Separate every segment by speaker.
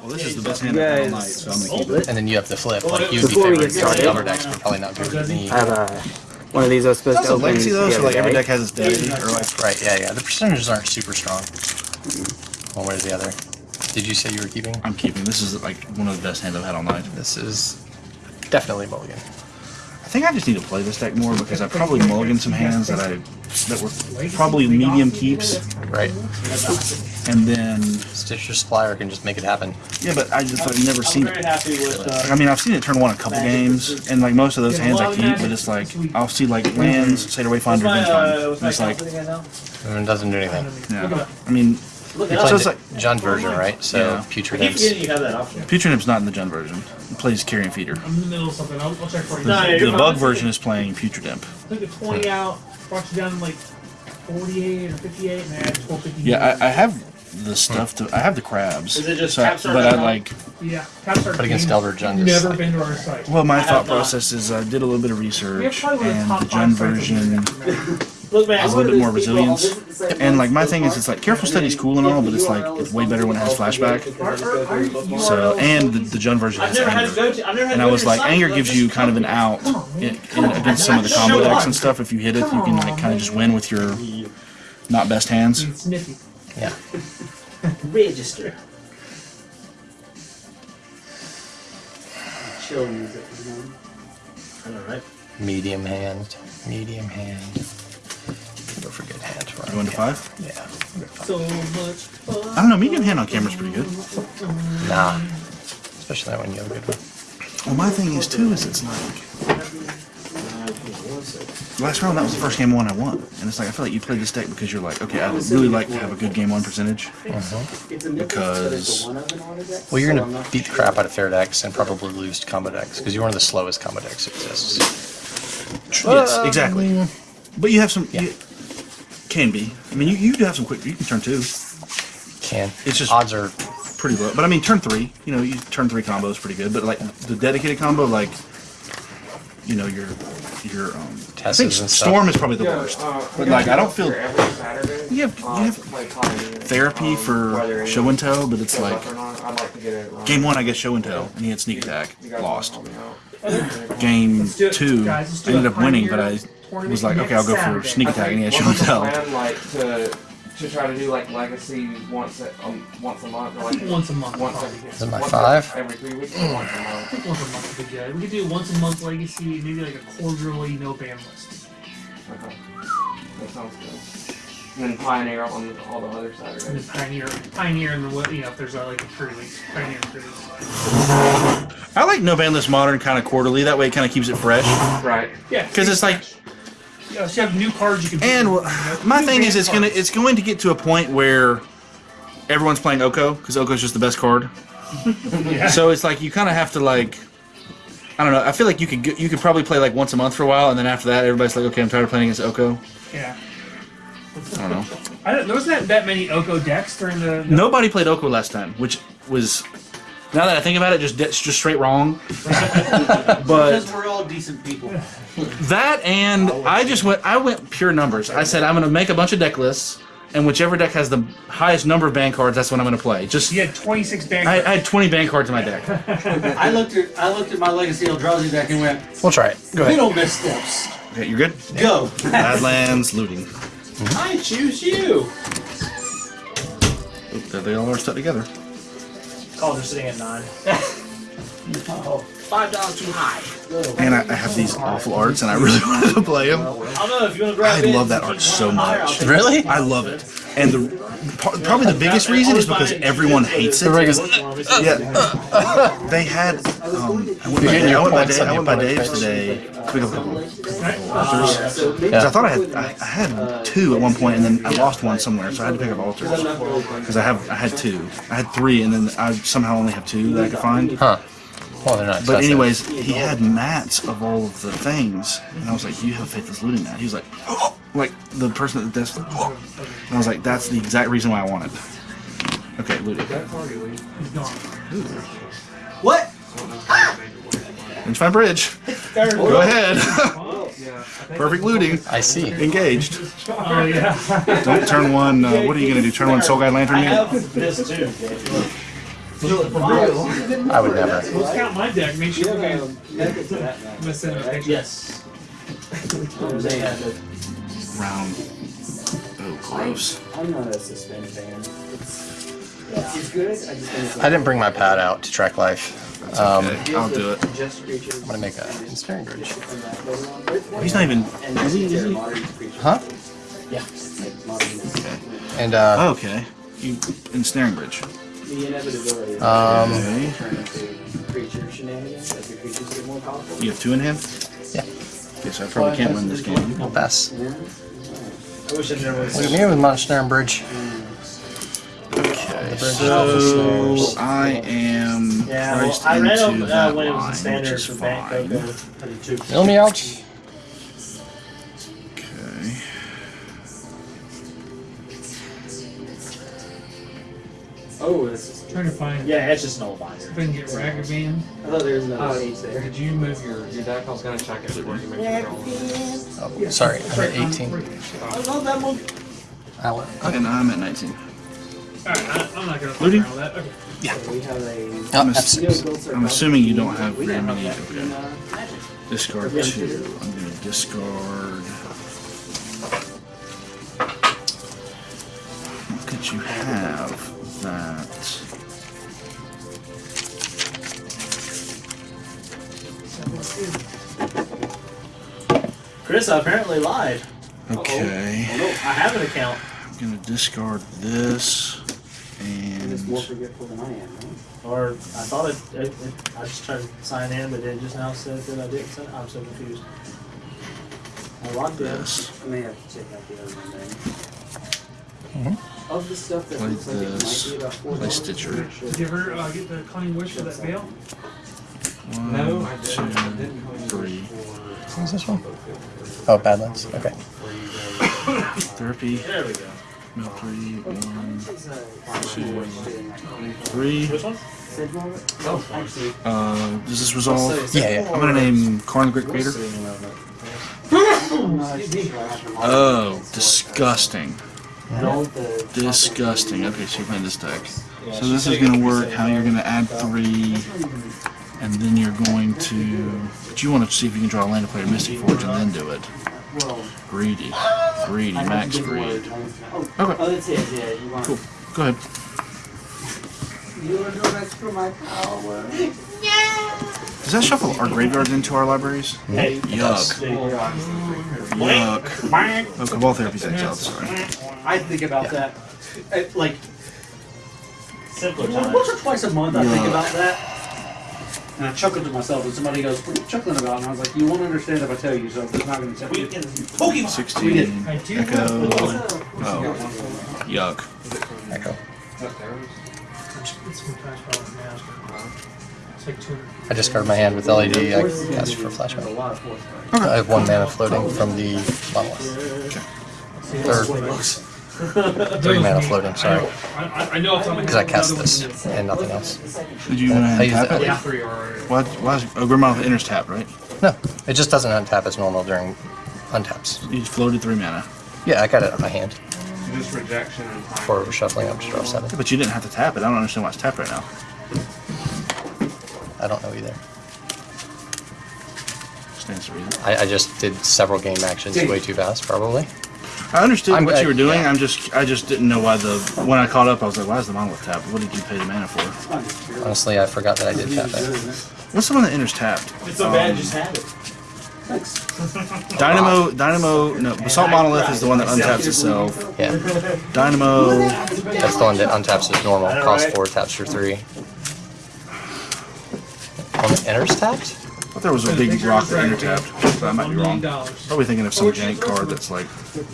Speaker 1: Well, this is the best hand I've had all night, so I'm gonna keep it.
Speaker 2: And then you have the flip. Like you'd be
Speaker 3: Before we
Speaker 2: favoring
Speaker 3: get started-
Speaker 2: cover decks, but probably not good with me.
Speaker 3: I have a one of these I was supposed
Speaker 1: That's
Speaker 3: to
Speaker 1: a
Speaker 3: open
Speaker 1: legacy though,
Speaker 3: the
Speaker 1: so like every
Speaker 3: day.
Speaker 1: deck has its deity, or like
Speaker 2: Right, yeah, yeah. The percentages aren't super strong. One way or the other. Did you say you were keeping?
Speaker 1: I'm keeping. This is like one of the best hands I've had all night.
Speaker 2: This is definitely mulligan.
Speaker 1: I think I just need to play this deck more because I probably mulliganed some hands that I that were probably medium keeps,
Speaker 2: Right.
Speaker 1: and then
Speaker 2: Stitcher Supplier can just make it happen.
Speaker 1: yeah, but I just I've never seen it.
Speaker 4: Happy with. Uh,
Speaker 1: Like, I mean, I've seen it turn one a couple games, and like most of those hands I keep, but it's like I'll see like lands, Satyr Wayfinder,
Speaker 4: my,
Speaker 1: Revenge
Speaker 4: uh,
Speaker 1: and it's like
Speaker 4: confidence again now?
Speaker 2: And it doesn't do anything.
Speaker 1: yeah. I mean,
Speaker 4: Look it up.
Speaker 1: So it's
Speaker 2: the
Speaker 1: like-
Speaker 2: Jund version, right? So
Speaker 1: Yeah.
Speaker 4: I
Speaker 2: Putrid
Speaker 4: keep you have that option.
Speaker 1: Putrid Imp's not in the Jund version. It plays Carrion Feeder.
Speaker 5: I'm in the middle of something. I'll, I'll check for you.
Speaker 4: No,
Speaker 1: The
Speaker 4: you're
Speaker 1: bug version is playing Putrid Imp.
Speaker 5: I took a 20 out, brought you down to like 48 or 58, and I had 450.
Speaker 1: Yeah, I, I have the stuff to. I have the crabs.
Speaker 4: Is it just
Speaker 1: so I-
Speaker 4: Capstar
Speaker 1: But I
Speaker 4: now?
Speaker 1: like.
Speaker 5: Yeah, Caps are
Speaker 2: But against
Speaker 5: games
Speaker 2: Delver Jund is
Speaker 5: Never
Speaker 2: like-
Speaker 5: been to our site.
Speaker 1: Well, my
Speaker 4: have
Speaker 1: thought
Speaker 4: not.
Speaker 1: process is I did a little bit of
Speaker 5: We have
Speaker 1: research,
Speaker 5: probably one of the
Speaker 1: and
Speaker 5: top
Speaker 1: the
Speaker 5: five
Speaker 1: Jund
Speaker 5: sites in
Speaker 1: version
Speaker 5: America.
Speaker 4: Look, man.
Speaker 1: has a little bit more resilience. And like my thing is, it's like Careful Study's cool and all, but it's like it's way better when it has flashback. So and the, the Jund version
Speaker 4: I've
Speaker 1: has
Speaker 4: never had to
Speaker 1: anger.
Speaker 4: go to. I've never had
Speaker 1: And I
Speaker 4: go
Speaker 1: was
Speaker 4: to
Speaker 1: like,
Speaker 4: site.
Speaker 1: anger
Speaker 4: Like,
Speaker 1: gives you kind of an out in, in, against some of the combo decks and stuff. If you hit it, you can like kind of just win with your not best hands.
Speaker 5: It's nifty.
Speaker 2: Yeah.
Speaker 4: register.
Speaker 3: Chill music, you know.
Speaker 4: I know, right?
Speaker 2: Medium hand. Medium hand. Go for good hands. Right?
Speaker 1: Going to five.
Speaker 2: Yeah.
Speaker 5: So much fun.
Speaker 1: I don't know. Medium hand on camera is pretty good.
Speaker 2: Nah. Especially that one, you have a good one.
Speaker 1: Well, my thing is too is it's like last round that was the first game one I won, and it's like I feel like you played this deck because you're like, okay, I would really like to have a good game one percentage.
Speaker 3: It's a
Speaker 1: Because-
Speaker 3: one oven on it.
Speaker 2: Well, you're gonna beat the crap out of fair decks and probably lose to combo decks because you're one of the slowest combo decks that exists.
Speaker 1: yes, exactly. Um, but you have some.
Speaker 2: Yeah.
Speaker 1: You, can be. I mean, you, you do have some quick. You can turn two,
Speaker 2: Can.
Speaker 1: It's just-
Speaker 2: odds are
Speaker 1: pretty low. But I mean, turn three. You know, you turn three combo is pretty good. But like the dedicated combo, like you know, your your um. I think
Speaker 2: Tesses and stuff.
Speaker 1: storm is probably the worst. But like, I don't feel.
Speaker 6: every Saturday.
Speaker 1: You have you
Speaker 6: uh,
Speaker 1: have
Speaker 6: to play Pioneer.
Speaker 1: therapy for show and tell, but it's like
Speaker 6: not, like to get it. um,
Speaker 1: game one, I guess show and tell, and he had sneak attack, lost.
Speaker 6: wanna help me out?
Speaker 1: Game
Speaker 5: it,
Speaker 1: two,
Speaker 5: guys,
Speaker 1: I ended up winning, but I was like, okay, I'll go for sneak attack, and he had show and
Speaker 6: what's the
Speaker 1: tell.
Speaker 6: Plan, like to to try to do like legacy once a, um, once a month or like
Speaker 5: once a month.
Speaker 6: once
Speaker 5: every,
Speaker 6: a.
Speaker 2: Is it my
Speaker 6: once
Speaker 2: five?
Speaker 6: every three weeks or once a
Speaker 5: I
Speaker 6: month.
Speaker 5: think once a month would be good. We could do once a month legacy, maybe like a quarterly no ban list.
Speaker 6: Okay. That sounds good. And then Pioneer on all the other
Speaker 5: And then pioneer, pioneer, and then what you know if there's uh, like a free week, pioneer and free week.
Speaker 1: I like no ban list modern kind of quarterly. That way, it kind of keeps it fresh.
Speaker 6: Right.
Speaker 5: Yeah.
Speaker 1: Because it's like-
Speaker 5: so you have new cards you can.
Speaker 1: And
Speaker 5: you know,
Speaker 1: my thing is, it's gonna it's going to get to a point where everyone's playing Oko because Oko's just the best card.
Speaker 5: Yeah.
Speaker 1: So it's like you kind of have to like. I don't know. I feel like you could you could probably play like once a month for a while, and then after that, everybody's like, okay, I'm tired of playing against Oko.
Speaker 5: yeah.
Speaker 1: I don't know.
Speaker 5: I don't, there wasn't that, that many Oko decks during the.
Speaker 1: Nobody played Oko last time, which was now that I think about it, just de- just straight wrong. but
Speaker 4: Because we're all decent people.
Speaker 1: that and I just went I went pure numbers. I said I'm gonna make a bunch of deck lists, and whichever deck has the highest number of banned cards, that's what I'm gonna play. Just
Speaker 5: You had 26 ban
Speaker 1: I,
Speaker 5: cards.
Speaker 1: I had 20 banned cards in my deck.
Speaker 4: I looked at I looked at my Legacy Eldrazi deck and went,
Speaker 2: We'll try it. Go ahead.
Speaker 4: little missteps.
Speaker 1: Okay, you're good.
Speaker 4: Go.
Speaker 1: Badlands looting.
Speaker 4: I choose you.
Speaker 1: Oop, there they all are stuck together.
Speaker 4: Oh, Calls are sitting at nine. oh, five dollars too high.
Speaker 1: And I, I have these awful arts, and I really wanted to play them.
Speaker 4: I don't know if you want to grab
Speaker 1: I love that art so much.
Speaker 2: Really?
Speaker 1: I love it. And the probably the biggest reason is because everyone hates it. Yeah, they had. Um, I went by, I went by, Dave, I went by Dave's today pick up a couple
Speaker 3: so
Speaker 1: Because I thought I had I, I had two at one point, and then I lost one somewhere, so I had to pick up altars. Because I have I had two, I had three, and then I somehow only have two that I could find.
Speaker 2: huh. Well, they're not.
Speaker 1: But
Speaker 2: expensive.
Speaker 1: anyways, he had mats of all of the things, and I was like, you have faith this looting mat?" He was like, oh, "Like the person at the desk." Oh. And I was like, "That's the exact reason why I want it." Okay, looting.
Speaker 5: He's gone.
Speaker 4: What?
Speaker 1: Inch my bridge. Go ahead. Perfect looting.
Speaker 2: I see.
Speaker 1: Engaged.
Speaker 5: Oh yeah.
Speaker 1: Don't turn one. Uh, what are you gonna do? Turn one Soul Guide Lantern?
Speaker 4: I have this too.
Speaker 2: I would never.
Speaker 5: Let's count my deck. Make sure we can
Speaker 3: Method to that, man.
Speaker 5: miss in a picture.
Speaker 4: Yes.
Speaker 3: Oh, man.
Speaker 1: Round. Oh, gross.
Speaker 3: I'm not a suspend fan. It's, it's good. I just think
Speaker 2: I didn't bring my pad out to track life. Um,
Speaker 1: Okay, I'll do it.
Speaker 2: I'm gonna make a ensnaring bridge.
Speaker 1: He's not even.
Speaker 3: And
Speaker 1: Is he? Is he?
Speaker 2: Huh?
Speaker 3: Yeah.
Speaker 1: Okay.
Speaker 2: And uh,
Speaker 1: Oh, okay. You ensnaring bridge.
Speaker 3: The inevitability of
Speaker 2: Um,
Speaker 1: Okay.
Speaker 3: turn into creature shenanigans as the creatures get more powerful.
Speaker 1: You have two in hand.
Speaker 2: yeah,
Speaker 1: Okay, so I probably can't win this game.
Speaker 2: we'll pass.
Speaker 3: Yeah.
Speaker 4: I wish I never was.
Speaker 2: Look at me with my ensnaring bridge.
Speaker 1: Okay,
Speaker 2: The
Speaker 1: so I am
Speaker 4: Yeah, well, I ran
Speaker 1: into
Speaker 4: them uh, when it was
Speaker 1: line,
Speaker 4: a standard
Speaker 1: which is
Speaker 4: for Bank
Speaker 1: fine.
Speaker 4: Coco. I two.
Speaker 2: Mill me out.
Speaker 3: Oh, this is.
Speaker 5: Trying to find.
Speaker 4: Yeah, it's just no binder.
Speaker 5: If I can get Ragavan.
Speaker 3: I thought there was another
Speaker 6: Oh,
Speaker 3: page there.
Speaker 6: Did you move your, your deck? I was gonna check it before you make your roll.
Speaker 2: Oh, sorry, I'm at 18.
Speaker 4: I love that one.
Speaker 2: Ow.
Speaker 1: And I'm at 19.
Speaker 5: Alright, I- I'm not gonna fuck
Speaker 1: Looting?
Speaker 5: around with that. Okay.
Speaker 3: So we have a.
Speaker 1: I'm ass-
Speaker 2: F6.
Speaker 1: I'm assuming you don't have
Speaker 3: We
Speaker 1: very many. Okay.
Speaker 3: uh,
Speaker 1: Discard
Speaker 3: Yeah.
Speaker 1: two. I'm gonna discard. What could you have that?
Speaker 4: Chris apparently lied.
Speaker 1: Okay.
Speaker 4: Oh, no, I have an account.
Speaker 1: I'm gonna discard this
Speaker 3: And it's more forgetful than I am, right?
Speaker 4: Or I thought it, it, it I just tried to sign in, but it just now said that I didn't sign I'm so confused. I logged in.
Speaker 1: this.
Speaker 3: I may have to check out the other one
Speaker 2: Mhm.
Speaker 3: Of the stuff that
Speaker 1: Play
Speaker 3: looks like it
Speaker 1: this.
Speaker 3: might be about four
Speaker 1: Play
Speaker 3: dollars.
Speaker 1: Stitcher.
Speaker 5: Did you ever uh, get the Cunning Wish for that veil?
Speaker 1: One,
Speaker 6: No, I
Speaker 1: two,
Speaker 6: didn't. I didn't.
Speaker 1: three.
Speaker 2: What's this one? Oh, Badlands. Okay.
Speaker 1: Therapy.
Speaker 4: There we go.
Speaker 1: Mill three.
Speaker 3: This is a-
Speaker 1: two, three.
Speaker 4: Which one?
Speaker 3: Oh, actually.
Speaker 1: Uh, does this resolve?
Speaker 2: Yeah, yeah.
Speaker 1: I'm gonna name Karn the Great Creator. Oh, disgusting. Disgusting. Okay, so you're playing this deck. So this is gonna work. How you're gonna add three, and then you're going to. But you want to see if you can draw a land to play a Mystic Forge and then do it. Greedy, greedy, max
Speaker 3: to give
Speaker 1: greed.
Speaker 3: Oh,
Speaker 1: Okay.
Speaker 3: oh, that's it. You want.
Speaker 1: Cool. Go ahead.
Speaker 3: You want to do next for my?
Speaker 1: Does that shuffle our graveyards into our libraries?
Speaker 4: Hey,
Speaker 1: Yuck. Yuck. Oh, Cabal Therapy's exiled. Sorry.
Speaker 3: I think about that. uh, Like
Speaker 4: simpler
Speaker 3: once or twice a month, I think about that. And I chuckle to myself, and somebody goes, "What are you chuckling about?" And I was like, "You won't understand if I tell you, so I'm not going to tell you." Pokemon.
Speaker 1: 16.
Speaker 5: I do
Speaker 1: Echo.
Speaker 5: have
Speaker 1: Oh. Yuck.
Speaker 2: Echo.
Speaker 5: It's from Trash Ball now. It's like 200.
Speaker 2: I discard my hand with LED. I cast for flashback.
Speaker 3: A lot of force.
Speaker 2: I have one mana floating from the monolith. Third. Three mana floating, sorry.
Speaker 5: I, I, I know it's on my
Speaker 2: Because I cast this and nothing else.
Speaker 1: Did you want uh,
Speaker 2: I
Speaker 1: to
Speaker 2: it.
Speaker 1: it?
Speaker 5: Yeah.
Speaker 6: Three already.
Speaker 1: What? Why is oh, Grimmaw enters tap, right?
Speaker 2: No, it just doesn't untap as normal during untaps.
Speaker 1: You floated three mana.
Speaker 2: Yeah, I got it on my hand
Speaker 6: Just rejection and
Speaker 2: for shuffling up to draw seven.
Speaker 1: But you didn't have to tap it. I don't understand why it's tapped right now.
Speaker 2: I don't know either.
Speaker 1: Stands to reason.
Speaker 2: I, I just did several game actions way too fast, probably.
Speaker 1: I understood
Speaker 2: I'm-
Speaker 1: what you were doing.
Speaker 2: yeah.
Speaker 1: I'm just, I just didn't know why the. When I caught up, I was like, "Why is the monolith tapped? What did you pay the mana for?"
Speaker 2: Honestly, I forgot that I did tap it.
Speaker 1: What's the one that enters tapped?
Speaker 4: It's so bad, just have it.
Speaker 1: Dynamo, Dynamo. No, Basalt Monolith is the one that untaps itself.
Speaker 2: Yeah,
Speaker 1: Dynamo.
Speaker 2: that's the one that untaps as normal. Cost four, taps for three. One that enters tapped?
Speaker 1: I thought there was a big rock that enter tapped. But I might be wrong. Probably thinking of some jank card that's like,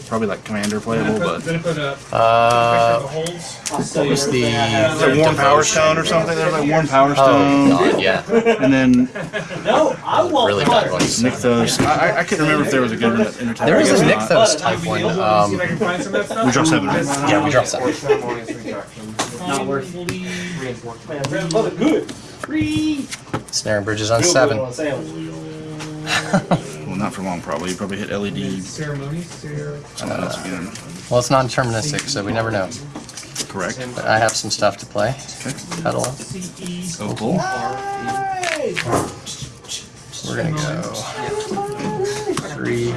Speaker 1: probably like Commander playable, but.
Speaker 5: Then I put a
Speaker 2: Uh,
Speaker 5: picture of the holds.
Speaker 3: I'll show
Speaker 2: what was the?
Speaker 3: everything
Speaker 1: Is it Worn Powerstone or something? There's like Warm Power
Speaker 2: Oh god, yeah.
Speaker 1: And then
Speaker 4: No, I won't.
Speaker 2: Really bad ones.
Speaker 1: Nykthos. I, I- I couldn't remember if there was a good one that entered.
Speaker 2: There is a
Speaker 1: I guess not.
Speaker 2: Nykthos type one. Um,
Speaker 5: I can find some of that stuff.
Speaker 1: We draw seven, right?
Speaker 2: yeah, we draw seven.
Speaker 6: Or ceremonious rejection.
Speaker 3: Not worth
Speaker 6: Reinforcement.
Speaker 4: Man, good. Free.
Speaker 2: Snaring bridges on seven.
Speaker 4: Real good on sandwich.
Speaker 1: Well, not for long, probably. You probably hit LED
Speaker 5: Ceremonies. Cer-
Speaker 1: something else again.
Speaker 2: Well, it's non-deterministic, so we never know.
Speaker 1: Correct.
Speaker 2: But I have some stuff to play.
Speaker 1: Okay.
Speaker 2: Pedal.
Speaker 5: CE.
Speaker 1: Opal.
Speaker 2: We're gonna go three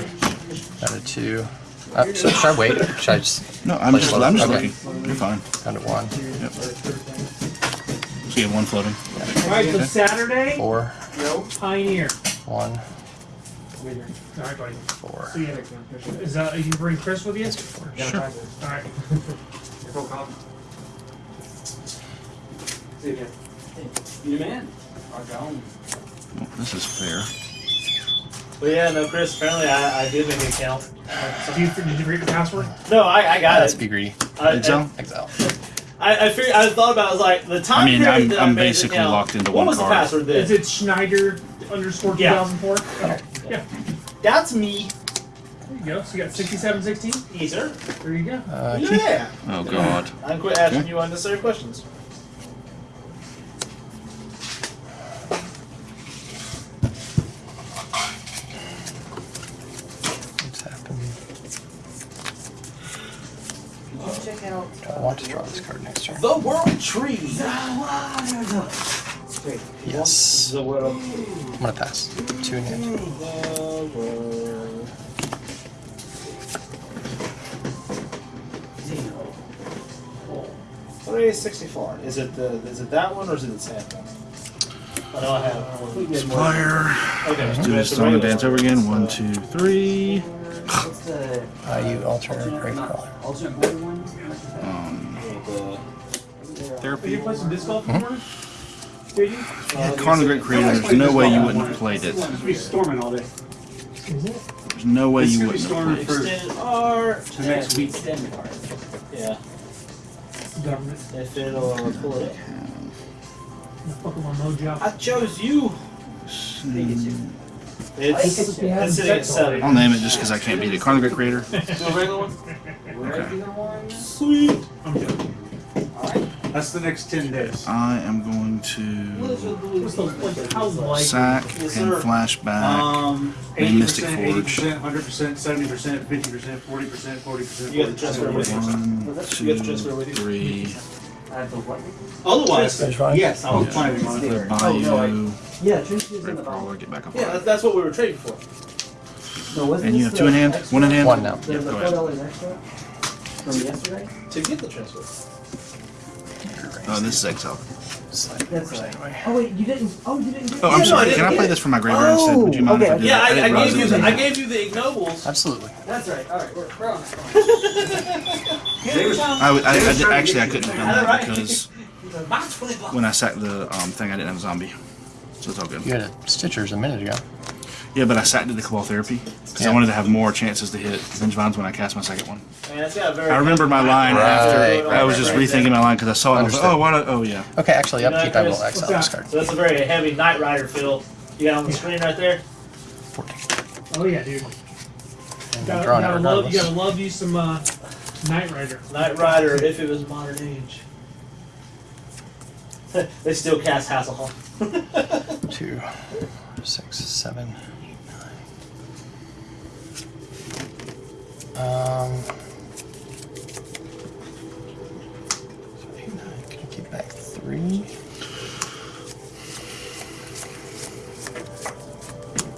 Speaker 2: out of two. Uh, so should I wait? Should I just
Speaker 1: No, I'm just I'm just
Speaker 2: Okay.
Speaker 1: looking. You're fine.
Speaker 2: Out of one,
Speaker 1: Yep. So you have one floating.
Speaker 5: All right, so Saturday,
Speaker 2: four,
Speaker 5: Pioneer.
Speaker 2: one,
Speaker 5: All right, buddy.
Speaker 2: four?
Speaker 5: See ya. Is uh, you bring Chris with you?
Speaker 1: Sure.
Speaker 5: All right.
Speaker 3: See you again. You the man? I'll go
Speaker 1: this is fair.
Speaker 4: But yeah, no, Chris. Apparently, I, I did make an account.
Speaker 5: Do you, did you forget the password?
Speaker 4: No, I, I got
Speaker 2: Let's
Speaker 4: it.
Speaker 2: be greedy.
Speaker 4: I,
Speaker 1: Exile.
Speaker 2: Exile.
Speaker 4: I, I figured. I thought about. it, I was like, the time
Speaker 1: I mean,
Speaker 4: period
Speaker 1: I'm-
Speaker 4: that
Speaker 1: I'm
Speaker 4: I made the
Speaker 1: basically locked into
Speaker 4: what
Speaker 1: one
Speaker 4: was
Speaker 1: card.
Speaker 4: the password then?
Speaker 5: Is it Schneider underscore
Speaker 4: Yeah.
Speaker 5: 2004? Okay. Yeah.
Speaker 4: That's me.
Speaker 5: There you go. So you got 6716.
Speaker 4: Easer.
Speaker 5: There you go.
Speaker 2: Uh,
Speaker 4: Yeah.
Speaker 1: Oh God.
Speaker 4: I quit asking
Speaker 1: Okay.
Speaker 4: you unnecessary questions.
Speaker 2: What's happened?
Speaker 7: Check out.
Speaker 2: I want to draw this card next turn.
Speaker 4: The World Tree.
Speaker 2: Yes.
Speaker 4: The World.
Speaker 2: I'm gonna pass. Two in hand.
Speaker 4: The World. Three sixty-four. Is it the? Is it that one or is it the sand one? I know I have. one.
Speaker 1: Supplier.
Speaker 4: Okay.
Speaker 1: Let's
Speaker 4: so
Speaker 1: do this
Speaker 4: the
Speaker 1: on the
Speaker 4: regular
Speaker 1: dance over again. One, two, three.
Speaker 7: What's the
Speaker 2: Uh, you alternate
Speaker 7: alternate,
Speaker 2: brave
Speaker 5: Did you?
Speaker 1: Yeah, Karn Great Creator. There's no way you wouldn't have played it.
Speaker 3: It's gonna be storming all day.
Speaker 1: There's no way you wouldn't have played it.
Speaker 4: Extended art.
Speaker 3: to next week.
Speaker 4: Yeah.
Speaker 5: Government.
Speaker 4: If it'll pull it up.
Speaker 5: Pokemon Mojo.
Speaker 4: I chose you. Hmm. It's, it's
Speaker 7: Yeah,
Speaker 4: sitting.
Speaker 1: I'll name it just because I can't beat it. Karn the Great Creator.
Speaker 4: Do a regular one?
Speaker 7: Regular one.
Speaker 4: Sweet.
Speaker 5: I'm joking.
Speaker 7: Alright.
Speaker 3: That's the next ten days.
Speaker 1: I am going to
Speaker 5: What's the, like, how likely?
Speaker 1: sack and flashback.
Speaker 3: Um,
Speaker 1: And
Speaker 3: eighty
Speaker 1: Mystic
Speaker 3: percent,
Speaker 1: Forge.
Speaker 3: hundred percent, seventy percent, fifty percent, forty percent, forty percent,
Speaker 4: You
Speaker 3: forty
Speaker 4: got the transfer
Speaker 3: percent.
Speaker 4: with you.
Speaker 1: One,
Speaker 4: You got the transfer with
Speaker 1: two,
Speaker 4: you.
Speaker 1: three.
Speaker 7: I have the what?
Speaker 3: Otherwise, yes, I was
Speaker 1: Yeah.
Speaker 3: planning on it.
Speaker 1: The
Speaker 7: Oh, no, I- Yeah, Trinity is in the
Speaker 1: Crawler.
Speaker 7: bottom.
Speaker 1: Get back up.
Speaker 4: Yeah,
Speaker 1: on
Speaker 4: that's, that's what we were trading for.
Speaker 7: No, wasn't
Speaker 1: And you have two
Speaker 7: the
Speaker 1: in hand?
Speaker 7: extra-
Speaker 1: One in hand?
Speaker 2: One now.
Speaker 7: The,
Speaker 1: Yep, go
Speaker 7: four
Speaker 1: ahead.
Speaker 7: dollars extra from yesterday?
Speaker 4: To get the transfer.
Speaker 1: Oh, this is Exile.
Speaker 2: Slide it
Speaker 7: That's
Speaker 2: over
Speaker 7: right.
Speaker 2: anyway.
Speaker 7: Oh wait, you didn't. Oh, you didn't.
Speaker 1: Oh,
Speaker 4: Yeah,
Speaker 1: I'm sorry. Can I play this for my graveyard instead? Would you mind if I did.
Speaker 4: Yeah,
Speaker 1: that?
Speaker 4: I, I gave you the, I gave you the ignobles.
Speaker 2: Absolutely.
Speaker 7: That's right. All right, we're, we're on that.
Speaker 3: They was-
Speaker 1: I, I, I, did- actually I couldn't
Speaker 3: you.
Speaker 1: have done that because
Speaker 4: Buy 20 bucks.
Speaker 1: when I sacked the um, thing, I didn't have a zombie, so it's all good.
Speaker 2: You had a Stitchers a minute ago.
Speaker 1: Yeah, but I sacked the Cabal Therapy because
Speaker 2: Yeah.
Speaker 1: I wanted to have more chances to hit Vengevines when I cast my second one.
Speaker 4: Man, it's got a very
Speaker 1: I remember my line
Speaker 2: Right,
Speaker 1: after
Speaker 2: right,
Speaker 1: I was just
Speaker 2: right,
Speaker 1: rethinking my line because I saw it. and I was like, oh, why? Not? Oh, yeah.
Speaker 2: Okay, actually,
Speaker 4: You know.
Speaker 2: I will
Speaker 4: Chris,
Speaker 2: exile
Speaker 5: what's
Speaker 2: this card.
Speaker 4: So that's a very heavy Knight Rider feel. You got on the screen right there.
Speaker 2: 14.
Speaker 5: Oh yeah, dude.
Speaker 2: And
Speaker 5: Gotta, gotta love, you gotta love you some uh, Knight Rider.
Speaker 4: Knight Rider, if it was modern age. they still cast Hasselhoff.
Speaker 2: Two, six, seven, Um. so eight, nine. Can I keep back three?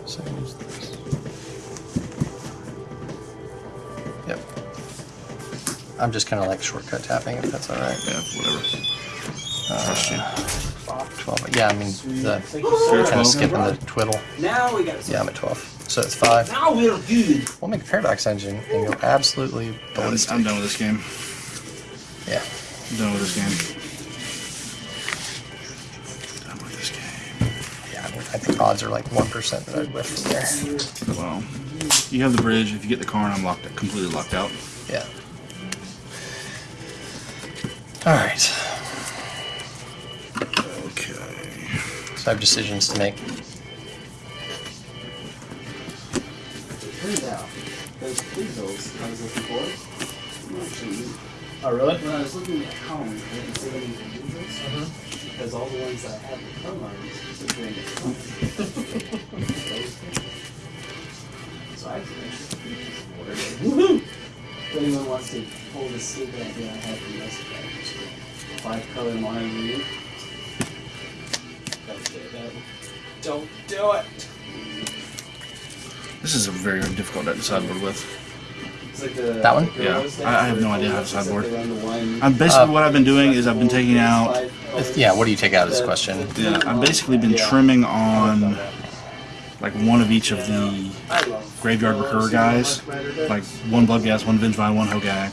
Speaker 2: So use this. Yep. I'm just kind of like shortcut tapping, if that's all right.
Speaker 1: Yeah, whatever.
Speaker 2: Uh, 12. Yeah, I mean, the
Speaker 4: Thank you, sir.
Speaker 2: kind of skipping the twiddle.
Speaker 7: Now we got.
Speaker 2: Yeah, I'm at 12. So it's 5.
Speaker 4: Now we're good.
Speaker 2: We'll make a paradox engine and go absolutely
Speaker 1: I'm,
Speaker 2: ballistic.
Speaker 1: I'm done with this game.
Speaker 2: Yeah.
Speaker 1: I'm done with this game. Done with this game.
Speaker 2: Yeah, I, mean, I think odds are like 1% that I'd whiff from there.
Speaker 1: Well, you have the bridge. If you get the car, I'm locked, completely locked out.
Speaker 2: Yeah. Alright.
Speaker 1: Okay.
Speaker 2: So I have decisions to make.
Speaker 7: Turns out, those Pixels I was looking for.
Speaker 4: Oh, really?
Speaker 7: when I was looking at home, I didn't see any Pixels
Speaker 4: Mm-hmm.
Speaker 7: because all the ones that had phone lines were doing it. So I actually ordered it.
Speaker 4: Woohoo!
Speaker 7: If anyone wants to pull this stupid idea I have from yesterday, five color mono. Don't do it. Don't do it.
Speaker 1: This is a very difficult deck to sideboard with.
Speaker 7: Like the
Speaker 2: That one?
Speaker 1: Yeah, I- I have no idea how to sideboard.
Speaker 7: they run the one-
Speaker 1: I'm basically
Speaker 2: Uh,
Speaker 1: what I've been doing is I've been taking out.
Speaker 2: If- yeah, what do you take out of this question?
Speaker 1: Yeah, I've basically been trimming on like one of each of the graveyard recur guys, like one Bloodghast, one Vengevine, one Hogaak,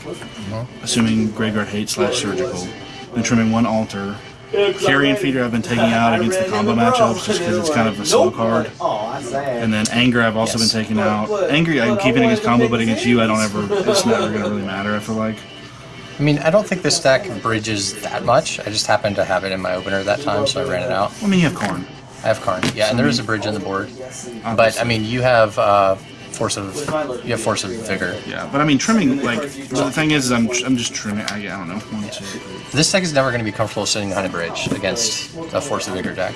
Speaker 1: assuming graveyard hate slash surgical. Been trimming one altar. Carrion feeder I've been taking out against the combo matchups just because it's kind of a slow card.
Speaker 7: Oh, that's sad.
Speaker 1: And then anger I've also
Speaker 2: Yes.
Speaker 1: been taking out. Angry I'm keeping against combo, but against you I don't ever. It's never gonna really matter. I feel like.
Speaker 2: I mean, I don't think this deck bridges that much. I just happened to have it in my opener that time, so I ran it out.
Speaker 1: I mean, you have Karn.
Speaker 2: I have Karn. Yeah, and there is a bridge in the board. But I mean, you have uh, force of you have force of vigor.
Speaker 1: Yeah, but I mean trimming like so the thing is, is I'm I'm just trimming. I, I don't know. One, two, three.
Speaker 2: This deck is never going to be comfortable sitting behind a bridge against a force of vigor deck.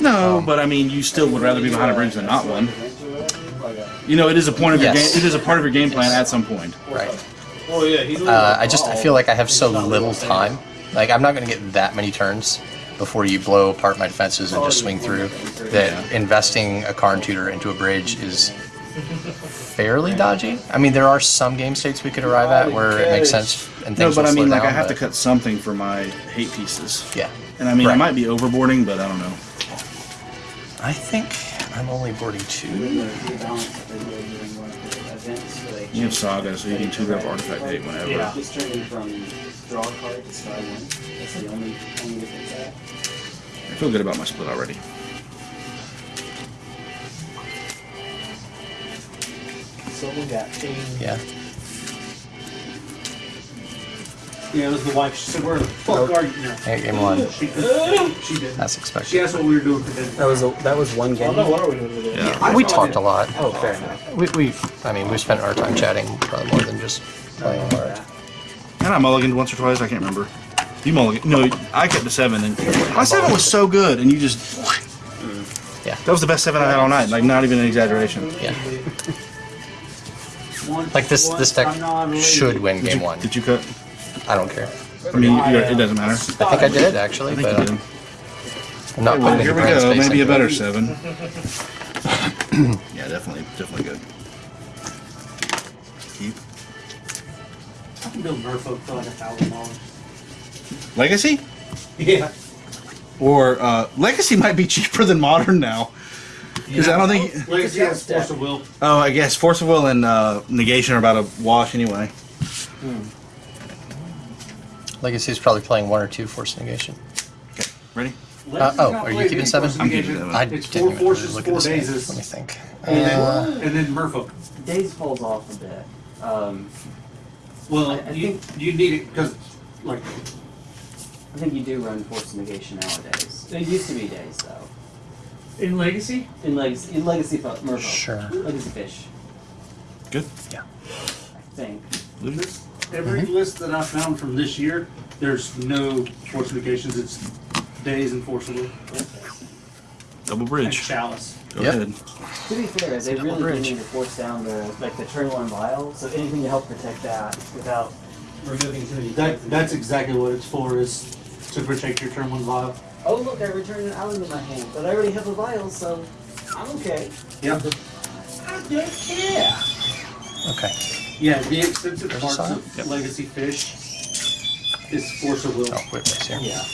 Speaker 1: No, but I mean, you still would rather be behind a bridge than not one. You know, it is a point of your game. It is a part of your game plan at some point.
Speaker 2: Right.
Speaker 4: Oh yeah, he's.
Speaker 2: Uh, I just I feel like I have so little time. Like I'm not going to get that many turns before you blow apart my defenses and just swing through. That investing a Karn tutor into a bridge is fairly dodgy. I mean, there are some game states we could arrive at where it makes sense and
Speaker 1: No,
Speaker 2: things
Speaker 1: but
Speaker 2: will
Speaker 1: I mean,
Speaker 2: slow
Speaker 1: like I have to
Speaker 2: but-
Speaker 1: cut something for my hate pieces.
Speaker 2: Yeah.
Speaker 1: And I mean, I
Speaker 2: Right.
Speaker 1: might be overboarding, but I don't know.
Speaker 2: I think I'm only boarding two.
Speaker 1: You have Saga, so you can two grab artifact hate whenever.
Speaker 4: Yeah.
Speaker 7: Just turning from draw a card to star one. That's the only only difference.
Speaker 1: I feel good about my split already.
Speaker 4: Someone got changed.
Speaker 2: Yeah.
Speaker 3: Yeah, it was the wife. She said, "Where the fuck are you?" No.
Speaker 2: Hey, game one.
Speaker 3: She did. She did.
Speaker 2: That's
Speaker 3: She asked what we were doing for dinner.
Speaker 7: That was a, that was one game.
Speaker 4: no, what are we doing today?
Speaker 1: Yeah.
Speaker 2: We talked a lot.
Speaker 7: Oh, fair enough.
Speaker 2: We, we, I mean, we spent our time chatting probably more than just playing hard.
Speaker 1: And I mulliganed once or twice. I can't remember. You mulliganed. No, I kept the seven, and my seven was so good, and you just.
Speaker 2: Yeah.
Speaker 1: That was the best seven I had all night. Like, not even an exaggeration.
Speaker 2: Yeah.
Speaker 3: One,
Speaker 2: Like this, this deck
Speaker 3: I'm not related.
Speaker 2: should win
Speaker 1: Did
Speaker 2: game
Speaker 1: you,
Speaker 2: one.
Speaker 1: Did you cut?
Speaker 2: I don't care.
Speaker 1: I mean, you- it doesn't matter.
Speaker 2: I think I did actually,
Speaker 1: I think
Speaker 2: but
Speaker 1: you did.
Speaker 2: I'm not
Speaker 1: Well,
Speaker 2: putting
Speaker 1: here we go.
Speaker 2: space
Speaker 1: Maybe a better seven. yeah, definitely, definitely good. Keep
Speaker 3: I can build Merfolk for like a thousand dollars.
Speaker 1: legacy
Speaker 3: Yeah.
Speaker 1: or uh, legacy might be cheaper than modern now. Because I don't think.
Speaker 3: Legacy has force of will.
Speaker 1: Oh, I guess force of will and uh, negation are about to wash anyway.
Speaker 2: Legacy is probably playing one or two force negation.
Speaker 1: Okay, ready?
Speaker 3: Legacy's
Speaker 2: oh, are you keeping seven?
Speaker 1: I'm keeping seven.
Speaker 2: I
Speaker 3: It's
Speaker 2: didn't
Speaker 3: four
Speaker 2: even
Speaker 3: forces,
Speaker 2: look
Speaker 3: four
Speaker 2: at this
Speaker 3: dazes.
Speaker 2: Let me think.
Speaker 3: And then,
Speaker 2: Uh,
Speaker 3: and then Merfolk.
Speaker 7: Daze falls off a bit. Um,
Speaker 3: Well,
Speaker 7: I- I
Speaker 3: you,
Speaker 7: think-
Speaker 3: you need it because, like,
Speaker 7: I think you do run force negation nowadays. It used to be Daze though.
Speaker 5: In Legacy?
Speaker 7: In legacy, in legacy, Fo- Merfolk.
Speaker 2: Sure.
Speaker 7: Legacy fish.
Speaker 1: Good.
Speaker 2: Yeah.
Speaker 7: I think.
Speaker 3: this, every
Speaker 2: Mm-hmm.
Speaker 3: list that I found from this year, there's no fortifications. It's Daze and force of will.
Speaker 1: Double
Speaker 3: And
Speaker 1: bridge.
Speaker 3: chalice.
Speaker 1: Go
Speaker 2: Yep.
Speaker 1: ahead.
Speaker 7: To be fair, they
Speaker 2: Double
Speaker 7: really
Speaker 2: bridge.
Speaker 7: need to force down the like the turn one vial. So anything to help protect that without removing too many.
Speaker 3: That, that's exactly what it's for, is to protect your turn one vial.
Speaker 7: Oh look, I returned an island in my hand, but I already have the vial, so I'm okay.
Speaker 3: Yeah. I don't care.
Speaker 2: Okay.
Speaker 3: Yeah, the expensive parts of
Speaker 1: Yep.
Speaker 3: Legacy Fish is Force of Will.
Speaker 2: Oh, wait, wait, here.
Speaker 7: Yeah.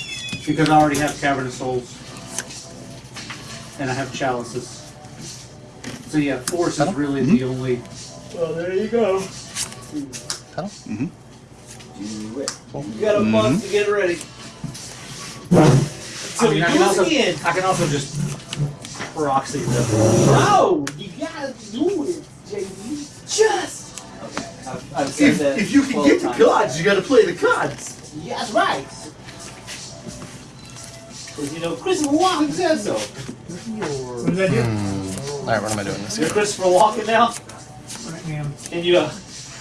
Speaker 3: Because I already have Cavern of Souls. And I have Chalices. So yeah, Force is
Speaker 2: Settle?
Speaker 3: really
Speaker 1: Mhm.
Speaker 3: the only.
Speaker 4: Well, there you go.
Speaker 2: Tunnel?
Speaker 7: Do it.
Speaker 4: You got a month to get ready.
Speaker 3: I mean, I can also,
Speaker 4: again.
Speaker 3: I can also just proxy them.
Speaker 4: No, you gotta do it, JD. Just.
Speaker 7: Okay. I've, I've said
Speaker 4: If,
Speaker 7: that
Speaker 4: if you can get the
Speaker 7: times.
Speaker 4: cards, you gotta play the cards. Yeah, that's right. Because you know, Christopher Walken said so.
Speaker 5: What did I do?
Speaker 2: All right, what am I doing this
Speaker 4: You're
Speaker 2: game?
Speaker 4: Christopher Walken now,
Speaker 5: Alright, ma'am.
Speaker 4: and you uh,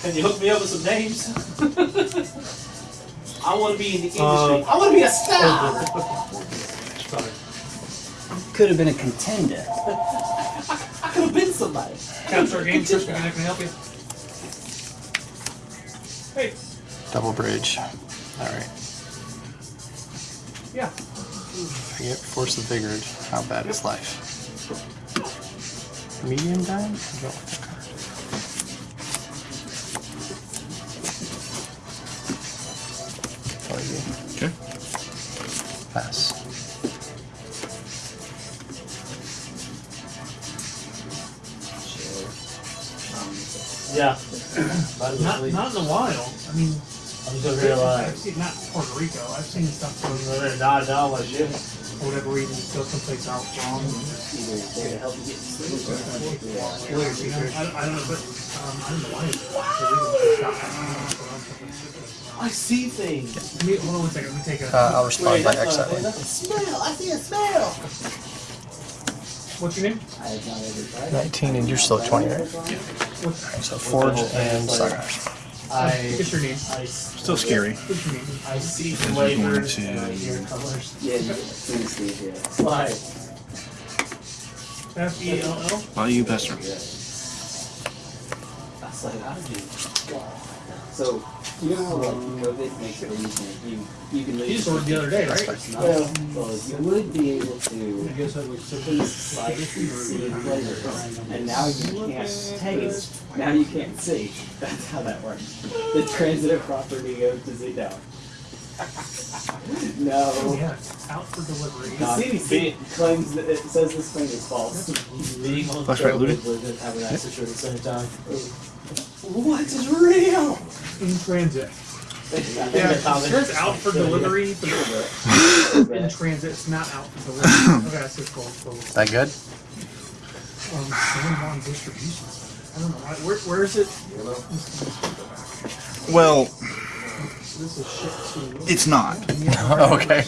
Speaker 4: can you hook me up with some names? I want to be in the industry.
Speaker 5: Uh,
Speaker 4: I want to be a star.
Speaker 7: Could have been a contender.
Speaker 4: I could have been somebody.
Speaker 5: Capture game, Chris, we're not gonna help you. Hey,
Speaker 2: Double bridge. Alright.
Speaker 5: yeah.
Speaker 2: I get Force of Vigor, how bad is life? Medium bad? I don't like that card. Play you.
Speaker 1: Okay.
Speaker 2: Pass.
Speaker 4: Yeah. Might as well
Speaker 5: Not, not in a while. I mean,
Speaker 4: I'm just over here like,
Speaker 5: I've seen not Puerto Rico. I've seen stuff
Speaker 4: I'm
Speaker 5: from
Speaker 4: over there dodge down like shit.
Speaker 5: for whatever reason go someplace out wrong.
Speaker 7: Either to help you get to sleep or yeah.
Speaker 5: Weird, you know? I, I don't know, but um, I don't know why. it's- the reason it's got that.
Speaker 7: I see things.
Speaker 5: Let me, hold on one second. Let me take a.
Speaker 2: Uh, I'll respond
Speaker 7: Wait,
Speaker 2: by
Speaker 7: that's not,
Speaker 2: exiling.
Speaker 7: that's a smell. I see a smell.
Speaker 5: What's your name?
Speaker 7: I have not ever tried.
Speaker 2: 19 and you're still 20, right?
Speaker 5: What's,
Speaker 2: So Forge and Saga.
Speaker 4: I,
Speaker 5: what's your name?
Speaker 1: Still scary.
Speaker 5: What's your name?
Speaker 4: I see
Speaker 1: Because we're going
Speaker 4: flavors
Speaker 1: to-
Speaker 4: and I hear colors.
Speaker 7: Yeah, you see Steve, yeah.
Speaker 4: It's like,
Speaker 5: F E L L.
Speaker 1: Why you pester?
Speaker 7: That's like I do. So you know how like COVID makes it easy. You you can
Speaker 5: You
Speaker 7: leave.
Speaker 5: just ordered the other day, right?
Speaker 7: Well, well, you would be able to please slightly see flavors, and now you can't taste. Now you can't see. That's how that works. The transitive property of the zero.
Speaker 5: Oh,
Speaker 7: no.
Speaker 5: yeah, it's out for delivery.
Speaker 7: The CDC claims that it says this claim is false.
Speaker 4: being on
Speaker 1: Flashback
Speaker 4: COVID
Speaker 1: looted?
Speaker 4: with having that situation at the same time.
Speaker 7: What is real?
Speaker 5: In transit.
Speaker 4: Yeah,
Speaker 5: Yeah,
Speaker 4: the comment-
Speaker 5: it says out for delivery, in transit. It's not out for delivery. Okay, that's just cool. cool.
Speaker 2: Is that good?
Speaker 5: Um, San Juan distribution. I don't know. Where, where is it?
Speaker 1: Well,
Speaker 5: This is shit too.
Speaker 1: it's not.
Speaker 2: okay.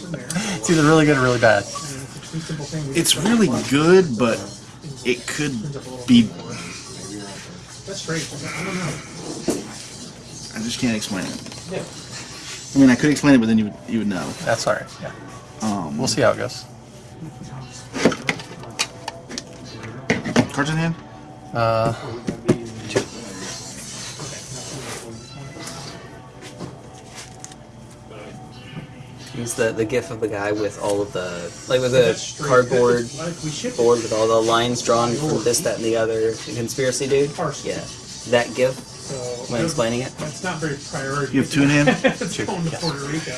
Speaker 2: It's either really good or really bad.
Speaker 5: It's a pretty simple thing. We
Speaker 1: It's
Speaker 5: just-
Speaker 1: really good, but it could be.
Speaker 5: That's strange. I don't know.
Speaker 1: I just can't explain it. Yeah. I mean, I could explain it, but then you would, you would know.
Speaker 2: That's alright. Yeah.
Speaker 1: Um,
Speaker 2: We'll see how it goes.
Speaker 1: Cards in hand?
Speaker 2: Uh,
Speaker 8: Use the, the gif of the guy with all of the like with
Speaker 5: That's
Speaker 8: the cardboard
Speaker 5: Like we shipped it.
Speaker 8: board with all the lines drawn from this, that, and the other. The conspiracy dude. Yeah, that gif
Speaker 5: So
Speaker 8: when explaining it.
Speaker 5: That's not very priority.
Speaker 1: You have two in hand?
Speaker 5: it's going to Puerto Rico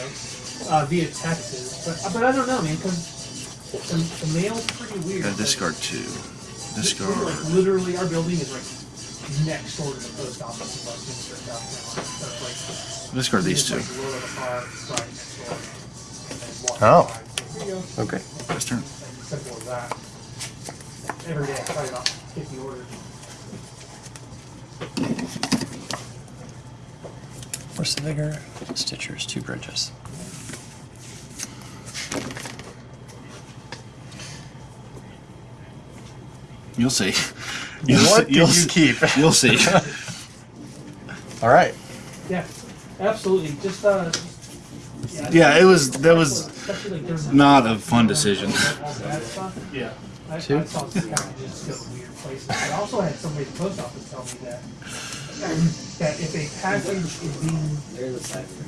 Speaker 5: uh, via Texas, but but I don't know, man, because the, the mail's pretty weird.
Speaker 1: Gotta discard two.
Speaker 5: Like,
Speaker 1: Discard.
Speaker 5: literally, our building is like next door to the post office in Westminster, South Carolina. So it's like
Speaker 1: Discard these
Speaker 5: just,
Speaker 1: two.
Speaker 2: Oh.
Speaker 5: by. There you go.
Speaker 2: okay.
Speaker 1: This turn.
Speaker 5: Simple as that. Every day, probably about 50 orders.
Speaker 2: Force the Vigor, Stitchers, two bridges.
Speaker 1: You'll see. You'll
Speaker 2: What
Speaker 1: see. You'll
Speaker 2: you
Speaker 1: see.
Speaker 2: keep?
Speaker 1: You'll see.
Speaker 2: Alright.
Speaker 5: Yeah, absolutely. Just uh.
Speaker 1: Yeah, it was. That was
Speaker 5: Especially like during the-
Speaker 1: not a fun decision.
Speaker 4: Yeah.
Speaker 5: I, I
Speaker 2: Two?
Speaker 5: saw some packages go to weird places. I also had somebody at the post office tell me that that if a package is being
Speaker 7: There's a cipher.